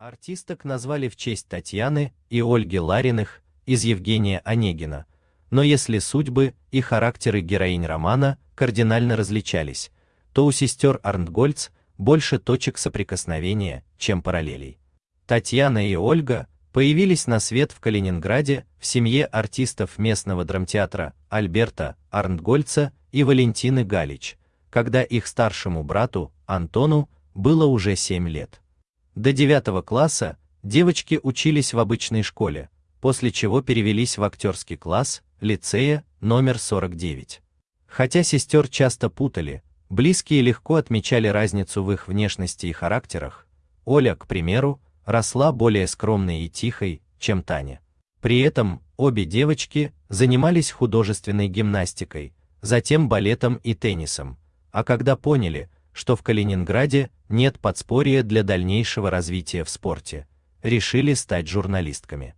Артисток назвали в честь Татьяны и Ольги Лариных из Евгения Онегина, но если судьбы и характеры героинь романа кардинально различались, то у сестер Арнтгольц больше точек соприкосновения, чем параллелей. Татьяна и Ольга появились на свет в Калининграде в семье артистов местного драмтеатра Альберта Арнтгольца и Валентины Галич, когда их старшему брату Антону было уже 7 лет. До 9 класса девочки учились в обычной школе, после чего перевелись в актерский класс лицея номер 49. Хотя сестер часто путали, близкие легко отмечали разницу в их внешности и характерах. Оля, к примеру, росла более скромной и тихой, чем Таня. При этом обе девочки занимались художественной гимнастикой, затем балетом и теннисом, а когда поняли, что в Калининграде нет подспорья для дальнейшего развития в спорте, решили стать журналистками.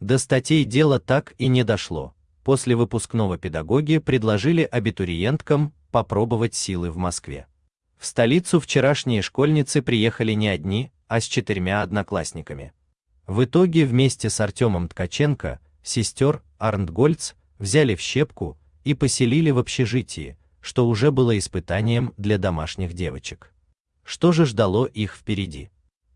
До статей дело так и не дошло. После выпускного педагоги предложили абитуриенткам попробовать силы в Москве. В столицу вчерашние школьницы приехали не одни, а с четырьмя одноклассниками. В итоге вместе с Артемом Ткаченко, сестер Арнтгольц взяли в щепку и поселили в общежитии, что уже было испытанием для домашних девочек. Что же ждало их впереди?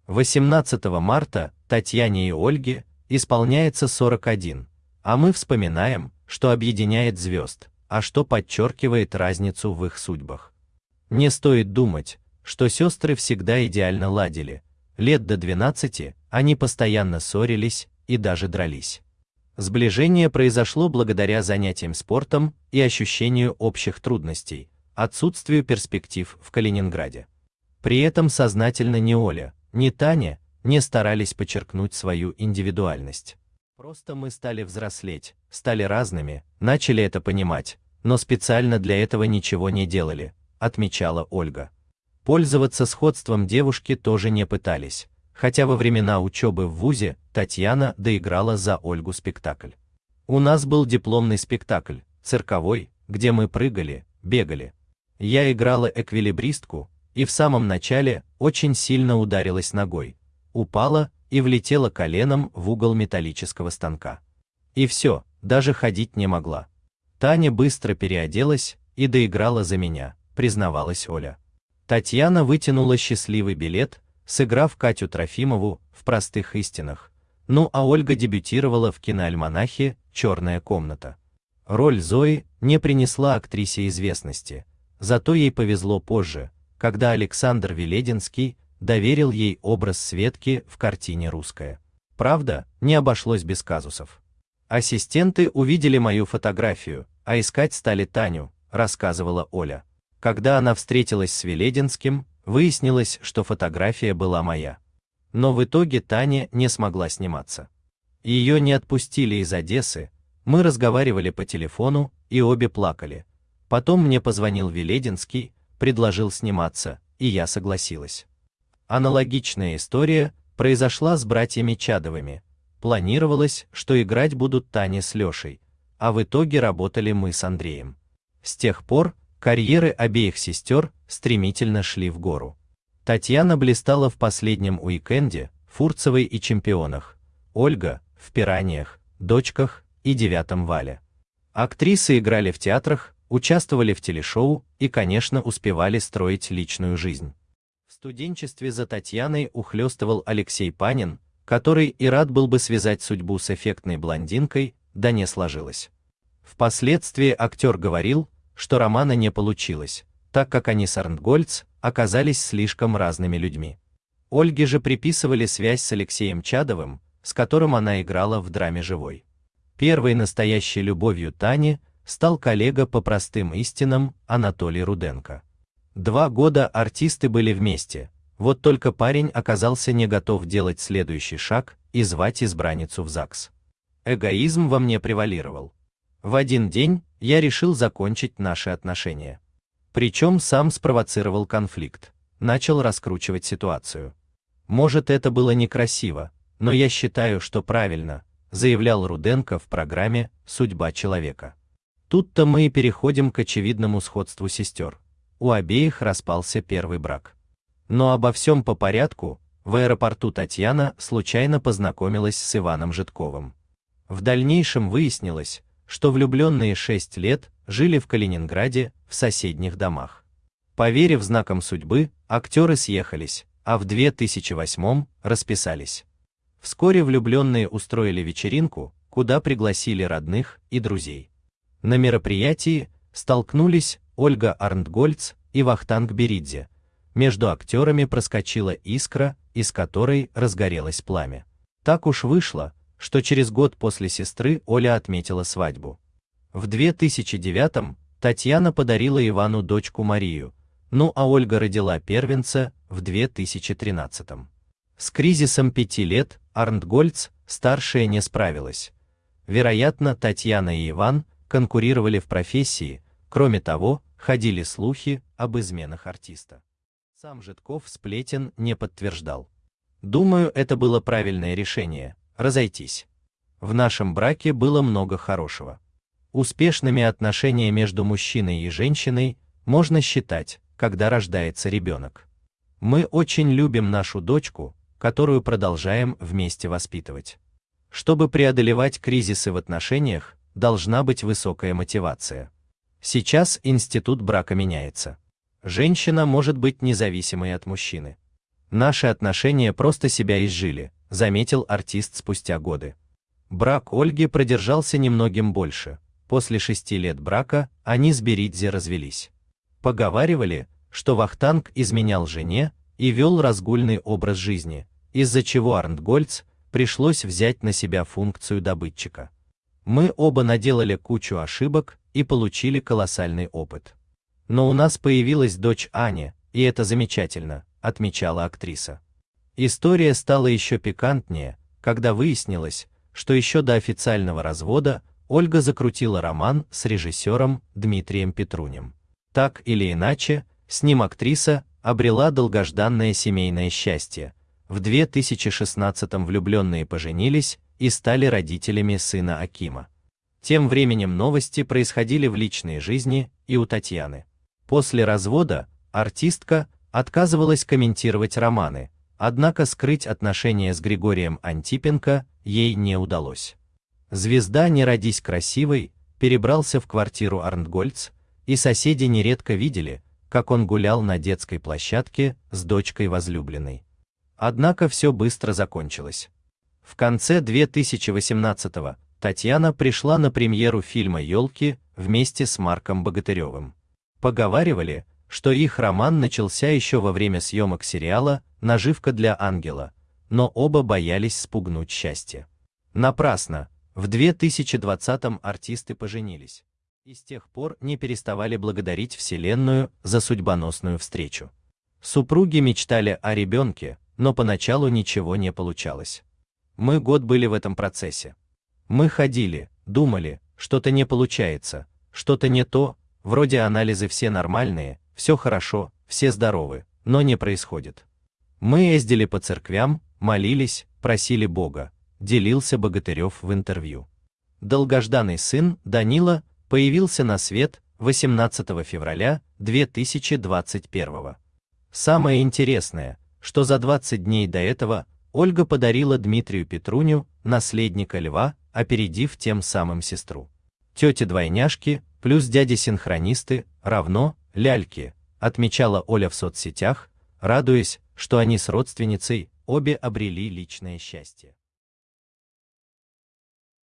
18 марта Татьяне и Ольге исполняется 41, а мы вспоминаем, что объединяет звезд, а что подчеркивает разницу в их судьбах. Не стоит думать, что сестры всегда идеально ладили. Лет до 12 они постоянно ссорились и даже дрались. Сближение произошло благодаря занятиям спортом и ощущению общих трудностей, отсутствию перспектив в Калининграде. При этом сознательно ни Оля, ни Таня не старались подчеркнуть свою индивидуальность. Просто мы стали взрослеть, стали разными, начали это понимать, но специально для этого ничего не делали, отмечала Ольга. Пользоваться сходством девушки тоже не пытались, хотя во времена учебы в ВУЗе Татьяна доиграла за Ольгу спектакль. У нас был дипломный спектакль, цирковой, где мы прыгали, бегали. Я играла эквилибристку, и в самом начале очень сильно ударилась ногой, упала и влетела коленом в угол металлического станка. И все, даже ходить не могла. Таня быстро переоделась и доиграла за меня, признавалась Оля. Татьяна вытянула счастливый билет, сыграв Катю Трофимову в простых истинах. Ну а Ольга дебютировала в киноальманахе Черная комната. Роль Зои не принесла актрисе известности, зато ей повезло позже, когда Александр Велединский доверил ей образ Светки в картине Русская. Правда, не обошлось без казусов. Ассистенты увидели мою фотографию, а искать стали Таню, рассказывала Оля. Когда она встретилась с Велединским, Выяснилось, что фотография была моя. Но в итоге Таня не смогла сниматься. Ее не отпустили из Одессы. Мы разговаривали по телефону и обе плакали. Потом мне позвонил Велединский, предложил сниматься, и я согласилась. Аналогичная история произошла с братьями Чадовыми. Планировалось, что играть будут Таня с Лешей, а в итоге работали мы с Андреем. С тех пор Карьеры обеих сестер стремительно шли в гору. Татьяна блистала в последнем уикенде, Фурцевой и чемпионах, Ольга в Пираниях, Дочках и Девятом Вале. Актрисы играли в театрах, участвовали в телешоу и, конечно, успевали строить личную жизнь. В студенчестве за Татьяной ухлёстывал Алексей Панин, который и рад был бы связать судьбу с эффектной блондинкой, да не сложилось. Впоследствии актер говорил, что романа не получилось, так как они с Арнтгольц оказались слишком разными людьми. Ольге же приписывали связь с Алексеем Чадовым, с которым она играла в драме «Живой». Первой настоящей любовью Тани стал коллега по простым истинам Анатолий Руденко. Два года артисты были вместе, вот только парень оказался не готов делать следующий шаг и звать избранницу в ЗАГС. Эгоизм во мне превалировал. В один день я решил закончить наши отношения. Причем сам спровоцировал конфликт, начал раскручивать ситуацию. Может, это было некрасиво, но я считаю, что правильно, заявлял Руденко в программе Судьба человека. Тут-то мы и переходим к очевидному сходству сестер. У обеих распался первый брак. Но обо всем по порядку. В аэропорту Татьяна случайно познакомилась с Иваном Житковым. В дальнейшем выяснилось, что влюбленные шесть лет жили в Калининграде в соседних домах. Поверив знакам судьбы, актеры съехались, а в 2008 расписались. Вскоре влюбленные устроили вечеринку, куда пригласили родных и друзей. На мероприятии столкнулись Ольга Арнтгольц и Вахтанг Беридзе. Между актерами проскочила искра, из которой разгорелось пламя. Так уж вышло, что через год после сестры Оля отметила свадьбу. В 2009 Татьяна подарила Ивану дочку Марию, ну а Ольга родила первенца в 2013. С кризисом пяти лет Арнтгольц старшая не справилась. Вероятно, Татьяна и Иван конкурировали в профессии, кроме того, ходили слухи об изменах артиста. Сам Житков сплетен не подтверждал. Думаю, это было правильное решение разойтись. В нашем браке было много хорошего. Успешными отношения между мужчиной и женщиной можно считать, когда рождается ребенок. Мы очень любим нашу дочку, которую продолжаем вместе воспитывать. Чтобы преодолевать кризисы в отношениях, должна быть высокая мотивация. Сейчас институт брака меняется. Женщина может быть независимой от мужчины. Наши отношения просто себя изжили, заметил артист спустя годы. Брак Ольги продержался немногим больше. После шести лет брака они с Беридзе развелись. Поговаривали, что Вахтанг изменял жене и вел разгульный образ жизни, из-за чего Арнтгольц пришлось взять на себя функцию добытчика. Мы оба наделали кучу ошибок и получили колоссальный опыт. Но у нас появилась дочь Аня, и это замечательно, отмечала актриса. История стала еще пикантнее, когда выяснилось, что еще до официального развода Ольга закрутила роман с режиссером Дмитрием Петрунем. Так или иначе, с ним актриса обрела долгожданное семейное счастье. В 2016-м влюбленные поженились и стали родителями сына Акима. Тем временем новости происходили в личной жизни и у Татьяны. После развода артистка отказывалась комментировать романы, Однако скрыть отношения с Григорием Антипенко ей не удалось. Звезда «Не родись красивой» перебрался в квартиру Арнтгольц, и соседи нередко видели, как он гулял на детской площадке с дочкой возлюбленной. Однако все быстро закончилось. В конце 2018-го Татьяна пришла на премьеру фильма «Елки» вместе с Марком Богатыревым. Поговаривали, что их роман начался еще во время съемок сериала «Наживка для ангела», но оба боялись спугнуть счастье. Напрасно. В 2020-м артисты поженились. И с тех пор не переставали благодарить Вселенную за судьбоносную встречу. Супруги мечтали о ребенке, но поначалу ничего не получалось. Мы год были в этом процессе. Мы ходили, думали, что-то не получается, что-то не то, вроде анализы все нормальные, все хорошо, все здоровы, но не происходит. Мы ездили по церквям, молились, просили Бога, делился Богатырев в интервью. Долгожданный сын Данила появился на свет 18 февраля 2021. Самое интересное, что за 20 дней до этого Ольга подарила Дмитрию Петруню наследника льва, опередив тем самым сестру. Тети-двойняшки плюс дяди-синхронисты равно ляльки, отмечала Оля в соцсетях, радуясь, что они с родственницей обе обрели личное счастье.